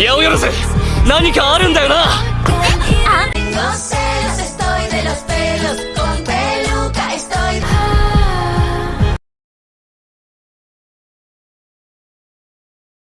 八百万何かあるんだよな。